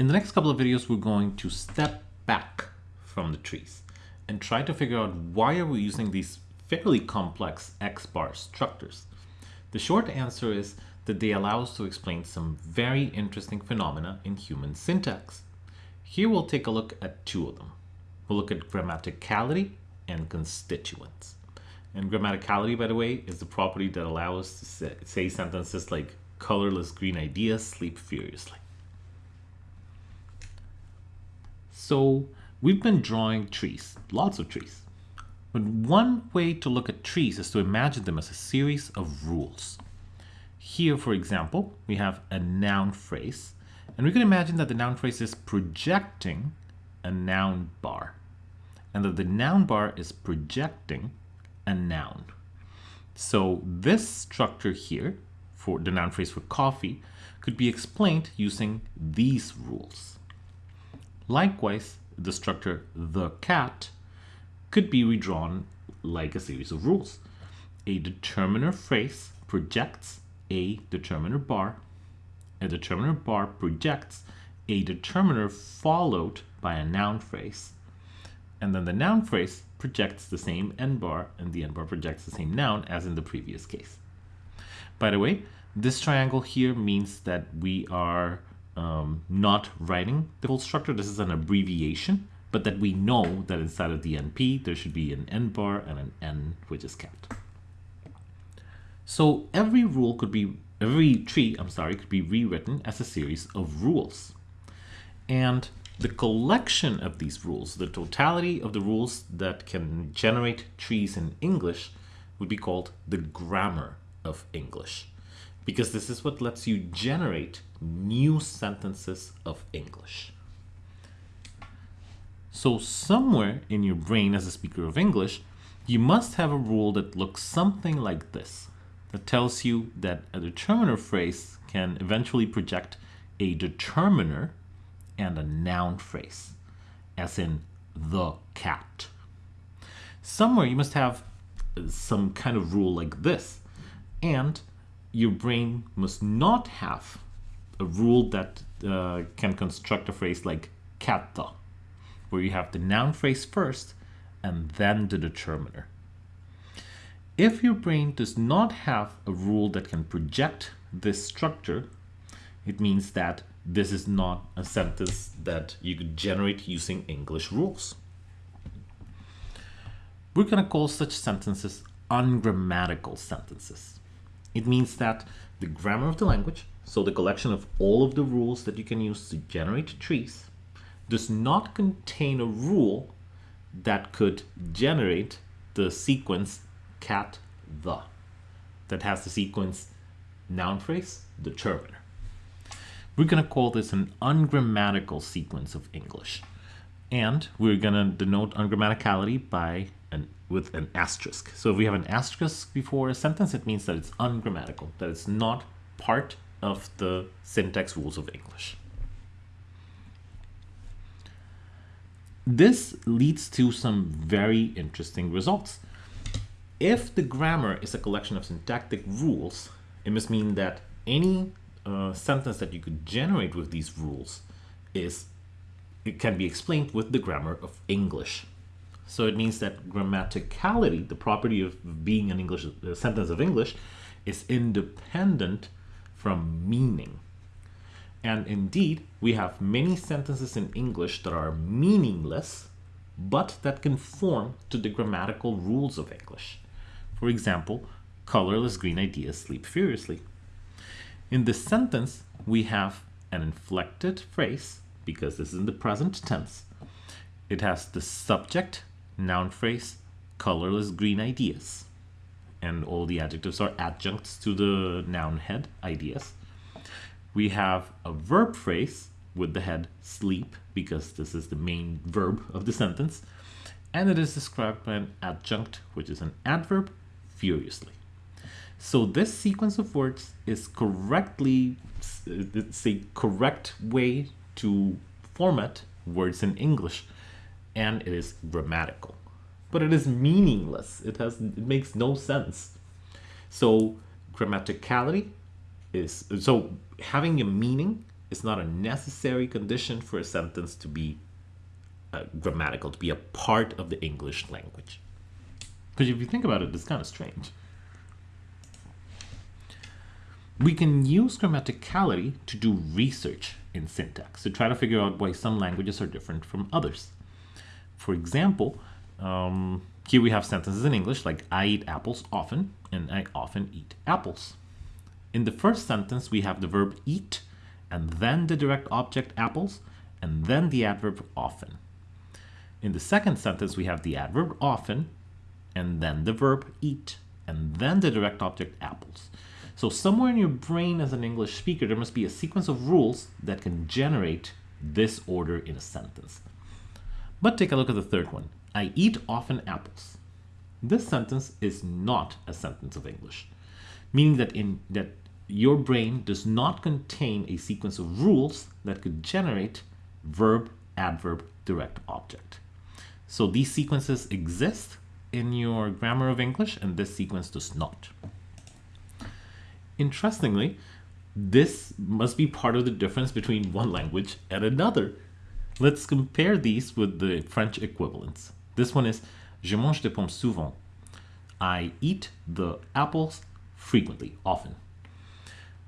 In the next couple of videos, we're going to step back from the trees and try to figure out why are we using these fairly complex X-bar structures. The short answer is that they allow us to explain some very interesting phenomena in human syntax. Here we'll take a look at two of them. We'll look at grammaticality and constituents. And grammaticality, by the way, is the property that allows us to say, sentences like colorless green ideas sleep furiously. So we've been drawing trees, lots of trees. But one way to look at trees is to imagine them as a series of rules. Here, for example, we have a noun phrase, and we can imagine that the noun phrase is projecting a noun bar, and that the noun bar is projecting a noun. So this structure here, for the noun phrase for coffee, could be explained using these rules. Likewise, the structure the cat could be redrawn like a series of rules. A determiner phrase projects a determiner bar. A determiner bar projects a determiner followed by a noun phrase. And then the noun phrase projects the same n bar and the n bar projects the same noun as in the previous case. By the way, this triangle here means that we are um, not writing the whole structure. This is an abbreviation, but that we know that inside of the NP, there should be an N bar and an N, which is kept. So every rule could be, every tree, I'm sorry, could be rewritten as a series of rules. And the collection of these rules, the totality of the rules that can generate trees in English would be called the grammar of English because this is what lets you generate new sentences of English. So somewhere in your brain as a speaker of English, you must have a rule that looks something like this, that tells you that a determiner phrase can eventually project a determiner and a noun phrase, as in the cat. Somewhere you must have some kind of rule like this, and your brain must not have a rule that uh, can construct a phrase like katta, where you have the noun phrase first and then the determiner. If your brain does not have a rule that can project this structure, it means that this is not a sentence that you could generate using English rules. We're going to call such sentences ungrammatical sentences. It means that the grammar of the language, so the collection of all of the rules that you can use to generate trees, does not contain a rule that could generate the sequence cat the that has the sequence noun phrase determiner. We're going to call this an ungrammatical sequence of English. And we're going to denote ungrammaticality by an with an asterisk. So if we have an asterisk before a sentence, it means that it's ungrammatical, that it's not part of the syntax rules of English. This leads to some very interesting results. If the grammar is a collection of syntactic rules, it must mean that any uh, sentence that you could generate with these rules is it can be explained with the grammar of English. So it means that grammaticality, the property of being an English a sentence of English, is independent from meaning. And indeed, we have many sentences in English that are meaningless, but that conform to the grammatical rules of English. For example, colorless green ideas sleep furiously. In this sentence, we have an inflected phrase, because this is in the present tense. It has the subject noun phrase, colorless green ideas. And all the adjectives are adjuncts to the noun head, ideas. We have a verb phrase with the head sleep, because this is the main verb of the sentence. And it is described by an adjunct, which is an adverb, furiously. So this sequence of words is correctly, it's uh, a correct way to format words in English and it is grammatical. But it is meaningless. It has it makes no sense. So grammaticality is so having a meaning is not a necessary condition for a sentence to be uh, grammatical, to be a part of the English language. Because if you think about it, it's kind of strange. We can use grammaticality to do research in syntax to try to figure out why some languages are different from others. For example, um, here we have sentences in English like I eat apples often and I often eat apples. In the first sentence, we have the verb eat and then the direct object apples and then the adverb often. In the second sentence, we have the adverb often and then the verb eat and then the direct object apples. So somewhere in your brain as an English speaker, there must be a sequence of rules that can generate this order in a sentence. But take a look at the third one. I eat often apples. This sentence is not a sentence of English, meaning that in that your brain does not contain a sequence of rules that could generate verb, adverb, direct object. So these sequences exist in your grammar of English and this sequence does not. Interestingly, this must be part of the difference between one language and another. Let's compare these with the French equivalents. This one is Je mange des pommes souvent. I eat the apples frequently, often.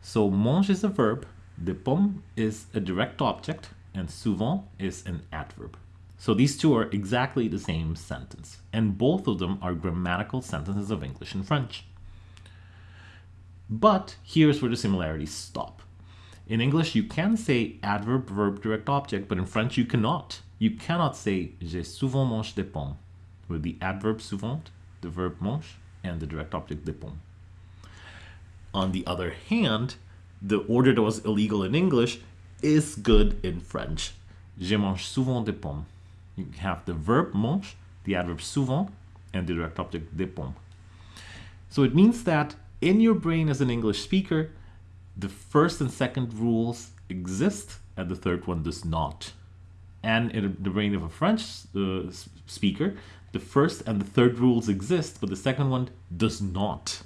So mange is a verb, de pomme is a direct object, and souvent is an adverb. So these two are exactly the same sentence, and both of them are grammatical sentences of English and French. But here's where the similarities stop. In English, you can say adverb, verb, direct object, but in French, you cannot. You cannot say j'ai souvent mangé des pommes with the adverb souvent, the verb mange, and the direct object des pommes. On the other hand, the order that was illegal in English is good in French. Je mange souvent des pommes. You have the verb mange, the adverb souvent, and the direct object des pommes. So it means that in your brain as an English speaker, the first and second rules exist and the third one does not. And in the brain of a French uh, speaker, the first and the third rules exist, but the second one does not.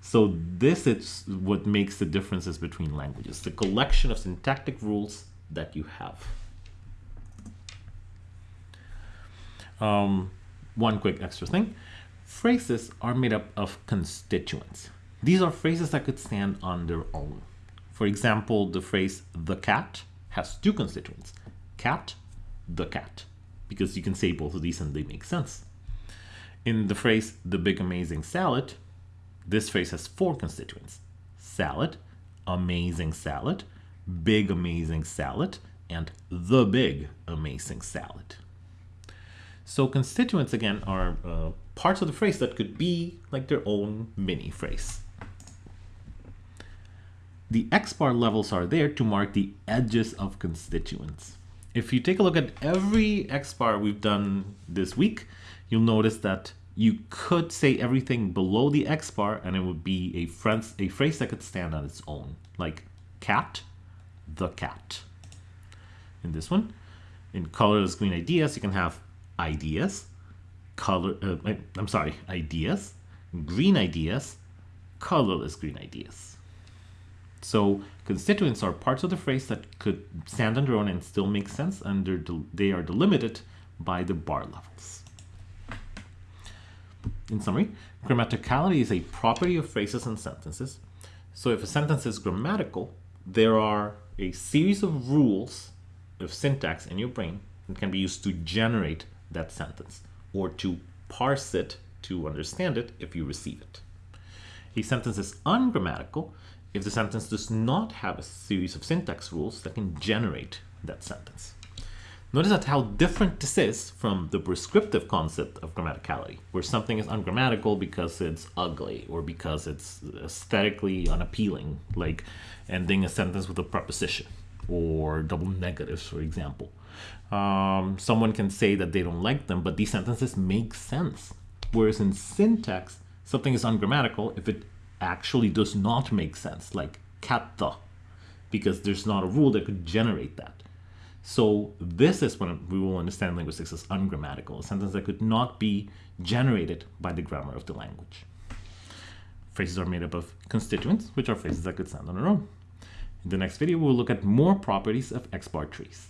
So this is what makes the differences between languages, the collection of syntactic rules that you have. Um, one quick extra thing. Phrases are made up of constituents. These are phrases that could stand on their own. For example, the phrase the cat has two constituents, cat, the cat, because you can say both of these and they make sense. In the phrase the big amazing salad, this phrase has four constituents, salad, amazing salad, big amazing salad, and the big amazing salad. So constituents again are uh, parts of the phrase that could be like their own mini phrase. The X bar levels are there to mark the edges of constituents. If you take a look at every X bar we've done this week, you'll notice that you could say everything below the X bar and it would be a, phrase, a phrase that could stand on its own, like cat, the cat. In this one, in colorless green ideas, you can have ideas, color, uh, I'm sorry, ideas, green ideas, colorless green ideas. So constituents are parts of the phrase that could stand on their own and still make sense, and they are delimited by the bar levels. In summary, grammaticality is a property of phrases and sentences. So if a sentence is grammatical, there are a series of rules of syntax in your brain that can be used to generate that sentence or to parse it to understand it if you receive it. A sentence is ungrammatical if the sentence does not have a series of syntax rules that can generate that sentence. Notice that how different this is from the prescriptive concept of grammaticality, where something is ungrammatical because it's ugly or because it's aesthetically unappealing, like ending a sentence with a preposition or double negatives, for example. Um, someone can say that they don't like them, but these sentences make sense. Whereas in syntax, something is ungrammatical if it actually does not make sense, like katta, because there's not a rule that could generate that. So this is when we will understand linguistics as ungrammatical, a sentence that could not be generated by the grammar of the language. Phrases are made up of constituents, which are phrases that could stand on their own. In the next video, we'll look at more properties of X-bar trees.